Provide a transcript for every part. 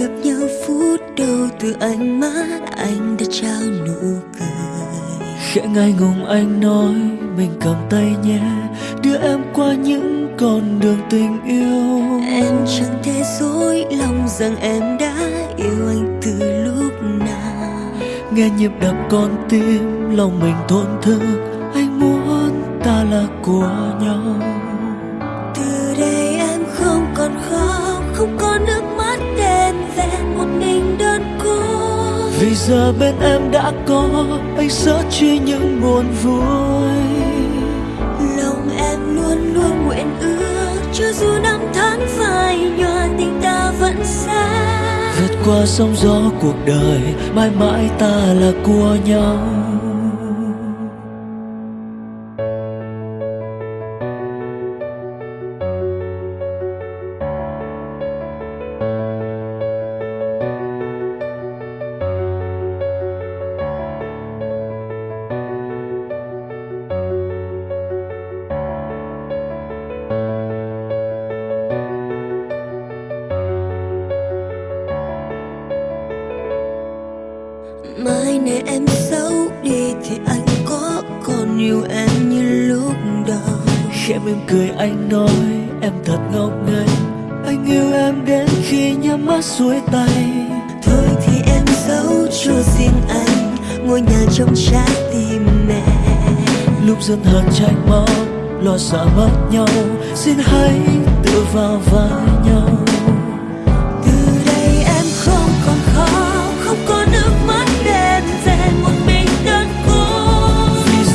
gặp nhau phút đầu từ ánh mắt anh đã trao nụ cười. Khẽ ngại ngùng anh nói mình cầm tay nhé đưa em qua những con đường tình yêu. Em chẳng thể dối lòng rằng em đã yêu anh từ lúc nào. Nghe nhịp đập con tim lòng mình thổn thức anh muốn ta là của nhau. Từ đây em không còn khóc không có nước vẹn một mình đơn côi vì giờ bên em đã có anh sẽ chia những buồn vui. Lòng em luôn luôn nguyện ước cho dù năm tháng phai nhòa tình ta vẫn xa. Vượt qua sóng gió cuộc đời mãi mãi ta là của nhau mai này em xấu đi thì anh có còn yêu em như lúc đầu. Khẽ mỉm cười anh nói em thật ngốc nghếch. Anh yêu em đến khi nhắm mắt xuôi tay. Thôi thì em giấu cho riêng anh ngôi nhà trong trái tim mẹ. Lúc dân hờn trách móc lo sợ mất nhau. Xin hãy tự vào vai nhau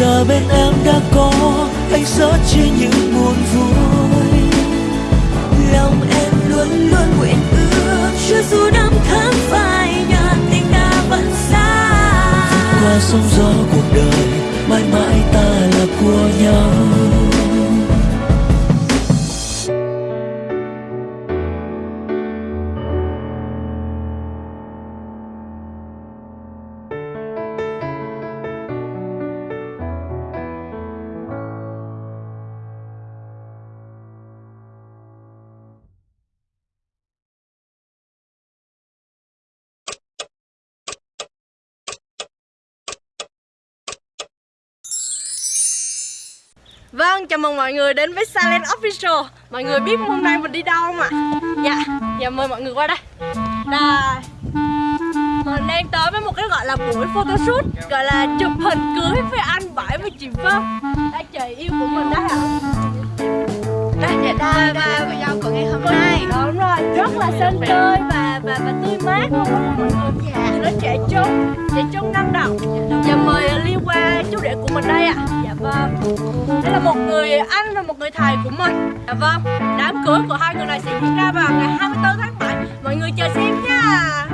giờ bên em đã có anh sớt chia những buồn vui. Lòng em luôn luôn nguyện ước chưa dù năm tháng phai nhạt, tình ta vẫn xa. Qua sóng gió cuộc đời, mãi mãi ta là của nhau. Vâng, chào mừng mọi người đến với Silent Official Mọi người biết hôm nay mình đi đâu không ạ? Dạ, dạ mời mọi người qua đây Đây Mình đang tới với một cái gọi là buổi photoshoot Gọi là chụp hình cưới với anh Bảy và chị Vân Đây chị yêu của mình đấy ạ Đây, đây, đây, đây, cô dâu của ngày hôm nay Đúng rồi, rất là sân tươi và và và tươi mát đó mọi người Dạ, nó trẻ trung, trẻ trung năng động Dạ mời Liên qua chú rể của mình đây ạ Dạ vâng một người anh và một người thầy của mình. Dạ vâng, đám cưới của hai người này sẽ diễn ra vào ngày 24 tháng 7 Mọi người chờ xem nha.